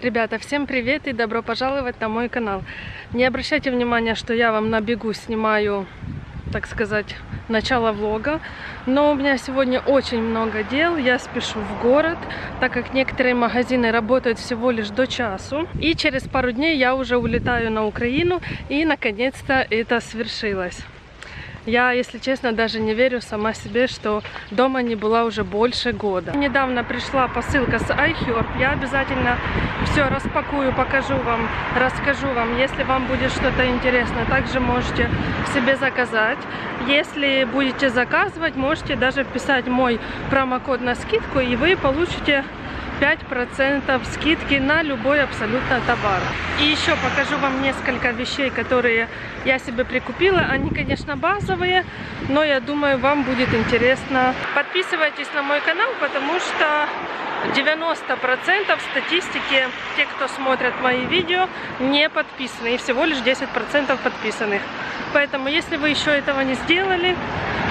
Ребята, всем привет и добро пожаловать на мой канал. Не обращайте внимания, что я вам на бегу снимаю, так сказать, начало влога. Но у меня сегодня очень много дел, я спешу в город, так как некоторые магазины работают всего лишь до часу. И через пару дней я уже улетаю на Украину, и наконец-то это свершилось. Я, если честно, даже не верю сама себе, что дома не была уже больше года. Недавно пришла посылка с iHerb. Я обязательно все распакую, покажу вам, расскажу вам. Если вам будет что-то интересно, также можете себе заказать. Если будете заказывать, можете даже вписать мой промокод на скидку, и вы получите 5% скидки на любой абсолютно товар. И еще покажу вам несколько вещей, которые я себе прикупила. Они, конечно, базовые, но я думаю, вам будет интересно. Подписывайтесь на мой канал, потому что 90% статистики, те, кто смотрят мои видео, не подписаны. И всего лишь 10% подписанных. Поэтому, если вы еще этого не сделали,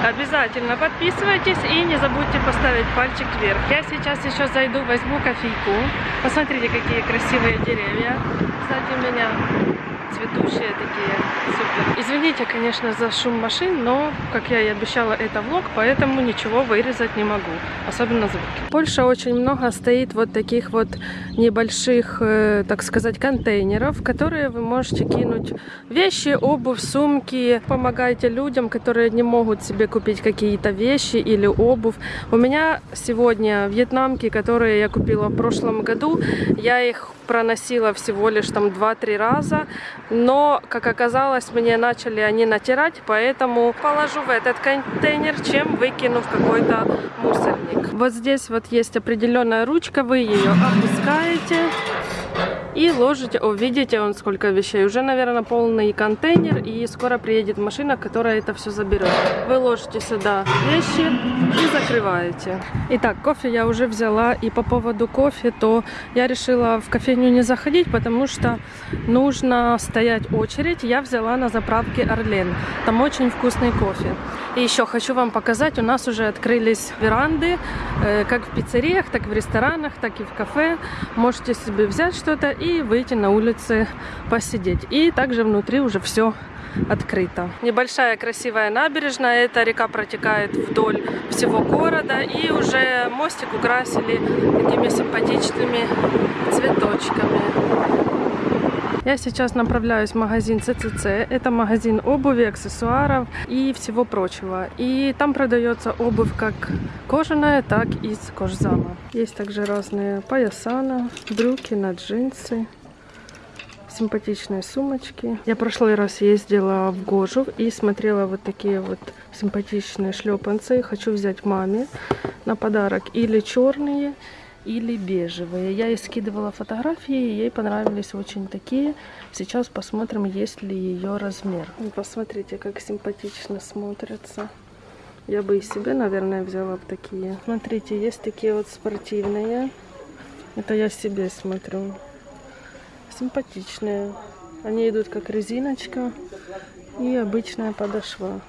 обязательно подписывайтесь и не забудьте поставить пальчик вверх. Я сейчас еще зайду, возьму кофейку. Посмотрите, какие красивые деревья. Кстати, у меня цветущие такие, супер. Извините, конечно, за шум машин, но, как я и обещала, это влог, поэтому ничего вырезать не могу, особенно звуки. Польша очень много стоит вот таких вот небольших, э, так сказать, контейнеров, в которые вы можете кинуть вещи, обувь, сумки. Помогайте людям, которые не могут себе купить какие-то вещи или обувь. У меня сегодня вьетнамки, которые я купила в прошлом году, я их проносила всего лишь там 2-3 раза, но, как оказалось, мне начали они натирать, поэтому положу в этот контейнер, чем выкину в какой-то мусорник. Вот здесь вот есть определенная ручка, вы ее опускаете и ложите. О, видите, он сколько вещей. Уже, наверное, полный контейнер, и скоро приедет машина, которая это все заберет. Вы ложите сюда вещи и закрываете. Итак, кофе я уже взяла, и по поводу кофе, то я решила в кофейню не заходить, потому что нужно стоять очередь. Я взяла на заправке Орлен. Там очень вкусный кофе. И еще хочу вам показать, у нас уже открылись веранды, э, как в пиццериях, так в ресторанах, так и в кафе. Можете себе взять что-то и выйти на улице посидеть. И также внутри уже все открыто. Небольшая красивая набережная, эта река протекает вдоль всего города и уже мостик украсили такими симпатичными цветочками. Я сейчас направляюсь в магазин ЦЦЦ. Это магазин обуви, аксессуаров и всего прочего. И там продается обувь как кожаная, так и из кожзама. Есть также разные пояса на брюки, на джинсы симпатичные сумочки. Я прошлый раз ездила в Гожув и смотрела вот такие вот симпатичные шлепанцы. Хочу взять маме на подарок или черные, или бежевые. Я ей скидывала фотографии, ей понравились очень такие. Сейчас посмотрим, есть ли ее размер. Посмотрите, как симпатично смотрятся. Я бы и себе, наверное, взяла бы такие. Смотрите, есть такие вот спортивные. Это я себе смотрю. Симпатичные. Они идут как резиночка и обычная подошва.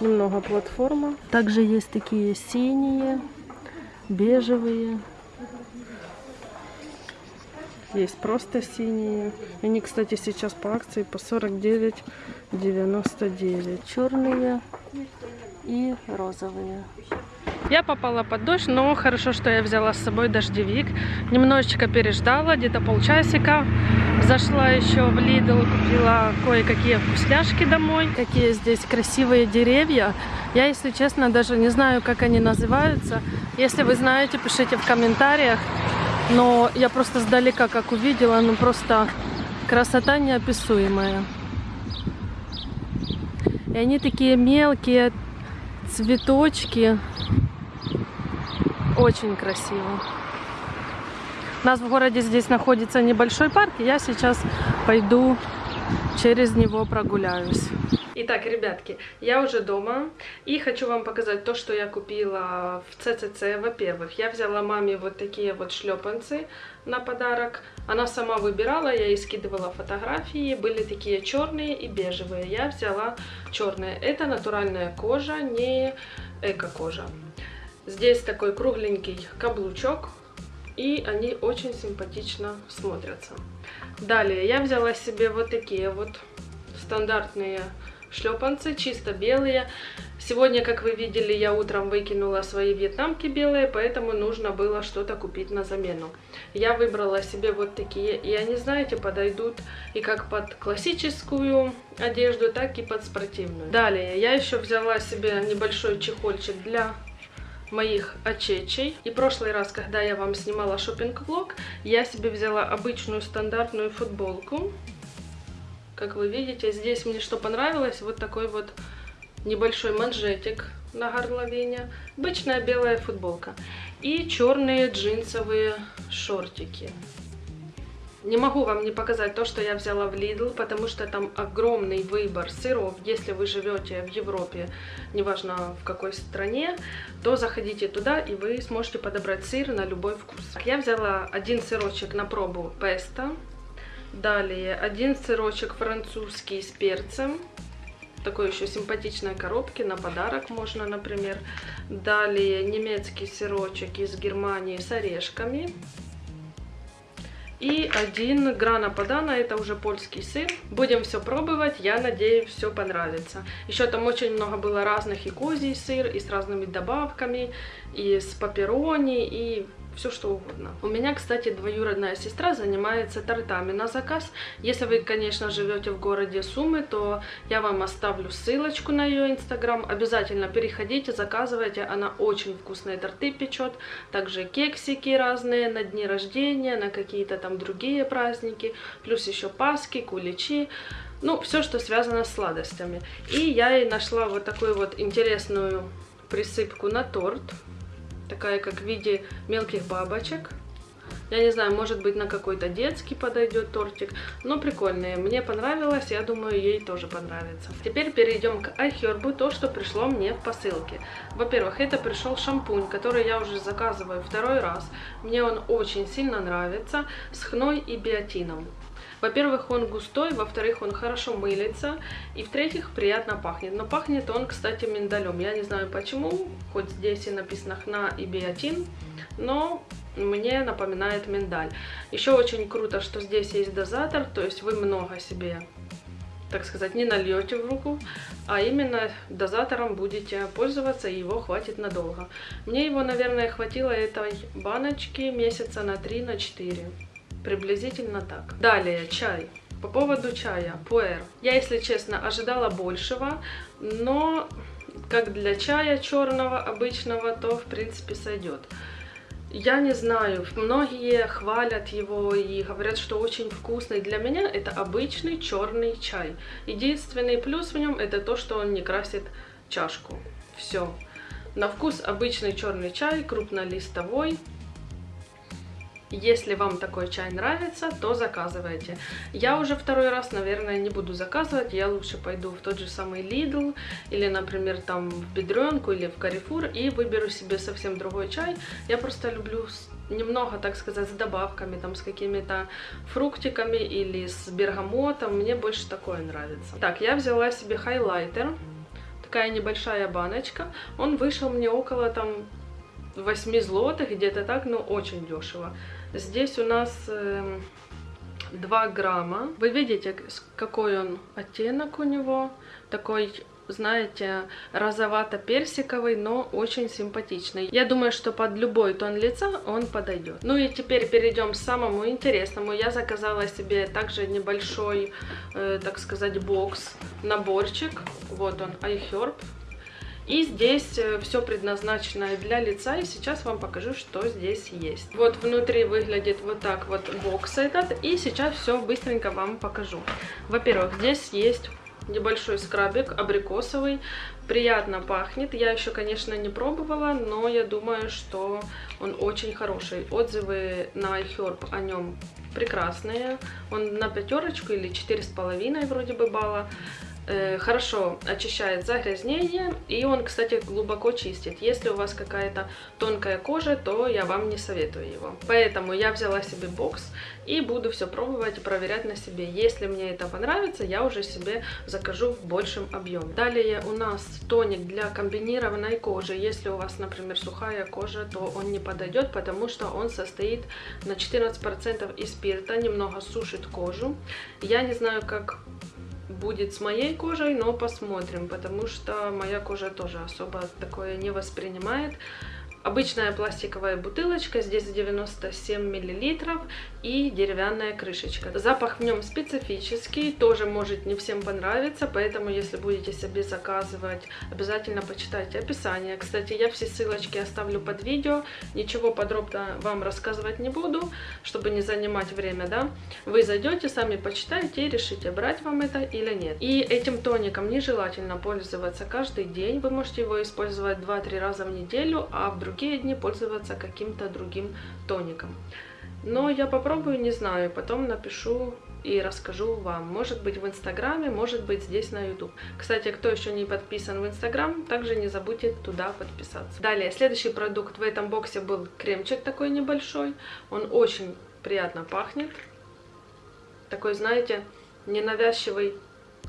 Немного платформа. Также есть такие синие, бежевые. Есть просто синие. Они, кстати, сейчас по акции по 49,99. Черные и розовые. Я попала под дождь, но хорошо, что я взяла с собой дождевик. Немножечко переждала, где-то полчасика. Зашла еще в Lidl, купила кое-какие вкусняшки домой. Какие здесь красивые деревья. Я, если честно, даже не знаю, как они называются. Если вы знаете, пишите в комментариях. Но я просто сдалека, как увидела, ну просто красота неописуемая. И они такие мелкие цветочки. Очень красиво. У нас в городе здесь находится небольшой парк, и я сейчас пойду через него прогуляюсь. Итак, ребятки, я уже дома и хочу вам показать то, что я купила в ЦЦЦ. Во-первых, я взяла маме вот такие вот шлепанцы на подарок. Она сама выбирала, я ей скидывала фотографии. Были такие черные и бежевые. Я взяла черные. Это натуральная кожа, не эко-кожа. Здесь такой кругленький каблучок и они очень симпатично смотрятся. Далее я взяла себе вот такие вот стандартные шлепанцы, чисто белые. Сегодня, как вы видели, я утром выкинула свои вьетнамки белые, поэтому нужно было что-то купить на замену. Я выбрала себе вот такие, и они, знаете, подойдут и как под классическую одежду, так и под спортивную. Далее, я еще взяла себе небольшой чехольчик для моих очечей. И прошлый раз, когда я вам снимала шопинг-влог, я себе взяла обычную стандартную футболку как вы видите, здесь мне что понравилось, вот такой вот небольшой манжетик на горловине, обычная белая футболка и черные джинсовые шортики. Не могу вам не показать то, что я взяла в Lidl, потому что там огромный выбор сыров. Если вы живете в Европе, неважно в какой стране, то заходите туда и вы сможете подобрать сыр на любой вкус. Я взяла один сырочек на пробу песто Далее один сырочек французский с перцем. Такой еще симпатичной коробки на подарок можно, например. Далее немецкий сырочек из Германии с орешками. И один грана падана, это уже польский сыр. Будем все пробовать, я надеюсь, все понравится. Еще там очень много было разных и козий сыр, и с разными добавками, и с папирони, и все что угодно. У меня, кстати, двоюродная сестра занимается тортами на заказ. Если вы, конечно, живете в городе Сумы, то я вам оставлю ссылочку на ее инстаграм. Обязательно переходите, заказывайте. Она очень вкусные торты печет. Также кексики разные на дни рождения, на какие-то там другие праздники. Плюс еще паски, куличи. Ну, все, что связано с сладостями. И я ей нашла вот такую вот интересную присыпку на торт такая как в виде мелких бабочек. Я не знаю, может быть на какой-то детский подойдет тортик, но прикольные. Мне понравилось, я думаю, ей тоже понравится. Теперь перейдем к iHerb, то, что пришло мне в посылке. Во-первых, это пришел шампунь, который я уже заказываю второй раз. Мне он очень сильно нравится, с хной и биотином. Во-первых, он густой, во-вторых, он хорошо мылится, и в-третьих, приятно пахнет. Но пахнет он, кстати, миндалем. Я не знаю почему, хоть здесь и написано хна и биотин, но мне напоминает миндаль. Еще очень круто, что здесь есть дозатор, то есть вы много себе так сказать, не нальете в руку, а именно дозатором будете пользоваться, и его хватит надолго. Мне его, наверное, хватило этой баночки месяца на 3-4. На 4. Приблизительно так. Далее, чай. По поводу чая, пуэр. Я, если честно, ожидала большего, но как для чая черного обычного, то в принципе сойдет. Я не знаю, многие хвалят его и говорят, что очень вкусный. Для меня это обычный черный чай. Единственный плюс в нем это то, что он не красит чашку. Все. На вкус обычный черный чай, крупнолистовой, если вам такой чай нравится, то заказывайте. Я уже второй раз, наверное, не буду заказывать. Я лучше пойду в тот же самый Lidl или, например, там в Бедренку или в Carrefour и выберу себе совсем другой чай. Я просто люблю немного, так сказать, с добавками, там, с какими-то фруктиками или с бергамотом. Мне больше такое нравится. Так, я взяла себе хайлайтер. Такая небольшая баночка. Он вышел мне около там 8 злотых, где-то так, но очень дешево. Здесь у нас э, 2 грамма. Вы видите, какой он оттенок у него. Такой знаете, розовато-персиковый, но очень симпатичный. Я думаю, что под любой тон лица он подойдет. Ну и теперь перейдем к самому интересному. Я заказала себе также небольшой, э, так сказать, бокс, наборчик. Вот он, iHerb. И здесь э, все предназначено для лица, и сейчас вам покажу, что здесь есть. Вот внутри выглядит вот так вот бокс этот, и сейчас все быстренько вам покажу. Во-первых, здесь есть небольшой скрабик абрикосовый, приятно пахнет. Я еще, конечно, не пробовала, но я думаю, что он очень хороший. Отзывы на iHerb о нем прекрасные. Он на пятерочку или четыре с половиной вроде бы балла. Э, хорошо очищает загрязнение, и он, кстати, глубоко чистит. Если у вас какая-то тонкая кожа, то я вам не советую его. Поэтому я взяла себе бокс и буду все пробовать и проверять на себе. Если мне это понравится, я уже себе закажу в большем объеме. Далее у нас тоник для комбинированной кожи. Если у вас, например, сухая кожа, то он не подойдет, потому что он состоит на 14% из спирта, немного сушит кожу. Я не знаю, как будет с моей кожей, но посмотрим, потому что моя кожа тоже особо такое не воспринимает. Обычная пластиковая бутылочка, здесь 97 миллилитров и деревянная крышечка. Запах в нем специфический, тоже может не всем понравиться, поэтому если будете себе заказывать, обязательно почитайте описание. Кстати, я все ссылочки оставлю под видео, ничего подробно вам рассказывать не буду, чтобы не занимать время, да. Вы зайдете, сами почитаете и решите, брать вам это или нет. И этим тоником нежелательно пользоваться каждый день, вы можете его использовать 2-3 раза в неделю, а в другие другие дни пользоваться каким-то другим тоником. Но я попробую, не знаю, потом напишу и расскажу вам. Может быть в инстаграме, может быть здесь на YouTube. Кстати, кто еще не подписан в инстаграм, также не забудьте туда подписаться. Далее, следующий продукт в этом боксе был кремчик такой небольшой. Он очень приятно пахнет. Такой, знаете, ненавязчивый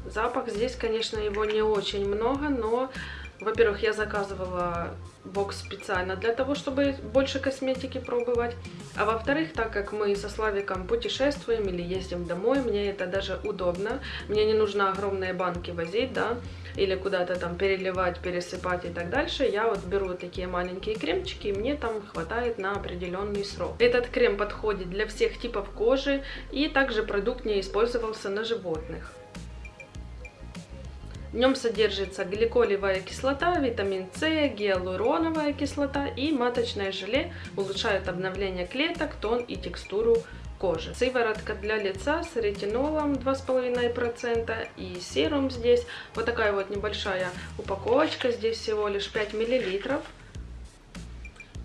запах. Здесь, конечно, его не очень много, но, во-первых, я заказывала бокс специально для того, чтобы больше косметики пробовать. А во-вторых, так как мы со Славиком путешествуем или ездим домой, мне это даже удобно. Мне не нужно огромные банки возить, да, или куда-то там переливать, пересыпать и так дальше. Я вот беру такие маленькие кремчики, и мне там хватает на определенный срок. Этот крем подходит для всех типов кожи, и также продукт не использовался на животных. В нем содержится гликолевая кислота, витамин С, гиалуроновая кислота и маточное желе улучшают обновление клеток, тон и текстуру кожи. Сыворотка для лица с ретинолом 2,5% и серум здесь. Вот такая вот небольшая упаковочка, здесь всего лишь 5 миллилитров.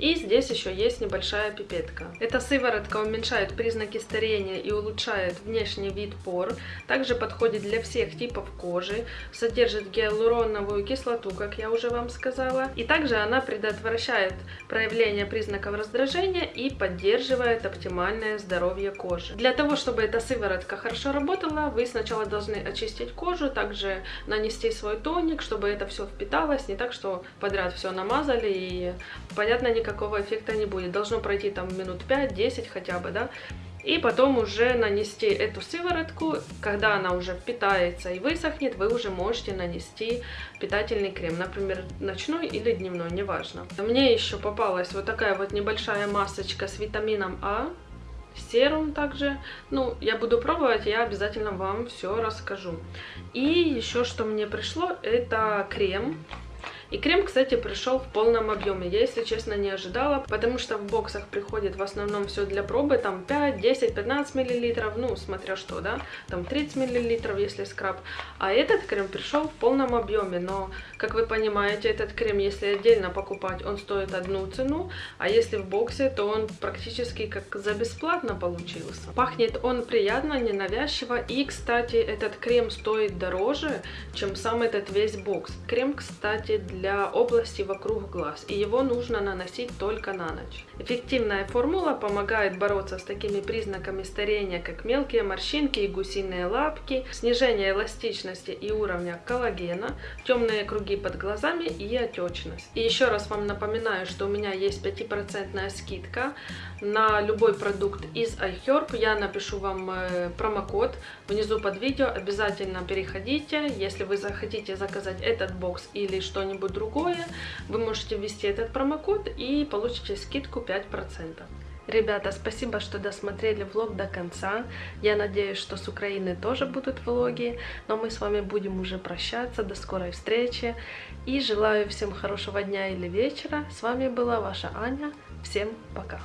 И здесь еще есть небольшая пипетка. Эта сыворотка уменьшает признаки старения и улучшает внешний вид пор. Также подходит для всех типов кожи. Содержит гиалуроновую кислоту, как я уже вам сказала. И также она предотвращает проявление признаков раздражения и поддерживает оптимальное здоровье кожи. Для того, чтобы эта сыворотка хорошо работала, вы сначала должны очистить кожу, также нанести свой тоник, чтобы это все впиталось. Не так, что подряд все намазали и, понятно, никак никакого эффекта не будет. Должно пройти там минут 5-10 хотя бы, да. И потом уже нанести эту сыворотку, когда она уже впитается и высохнет, вы уже можете нанести питательный крем, например, ночной или дневной, неважно. Мне еще попалась вот такая вот небольшая масочка с витамином А, серум также. Ну, я буду пробовать, я обязательно вам все расскажу. И еще что мне пришло, это крем и крем, кстати, пришел в полном объеме. Я, если честно, не ожидала, потому что в боксах приходит в основном все для пробы, там 5, 10, 15 миллилитров, ну, смотря что, да, там 30 миллилитров, если скраб. А этот крем пришел в полном объеме, но, как вы понимаете, этот крем, если отдельно покупать, он стоит одну цену, а если в боксе, то он практически как за бесплатно получился. Пахнет он приятно, ненавязчиво, и, кстати, этот крем стоит дороже, чем сам этот весь бокс. Крем, кстати, для для области вокруг глаз, и его нужно наносить только на ночь. Эффективная формула помогает бороться с такими признаками старения, как мелкие морщинки и гусиные лапки, снижение эластичности и уровня коллагена, темные круги под глазами и отечность. И еще раз вам напоминаю, что у меня есть 5% скидка на любой продукт из iHerb. Я напишу вам э, промокод внизу под видео. Обязательно переходите. Если вы захотите заказать этот бокс или что-нибудь другое, вы можете ввести этот промокод и получите скидку 5%. Ребята, спасибо, что досмотрели влог до конца. Я надеюсь, что с Украины тоже будут влоги. Но мы с вами будем уже прощаться. До скорой встречи. И желаю всем хорошего дня или вечера. С вами была ваша Аня. Всем пока.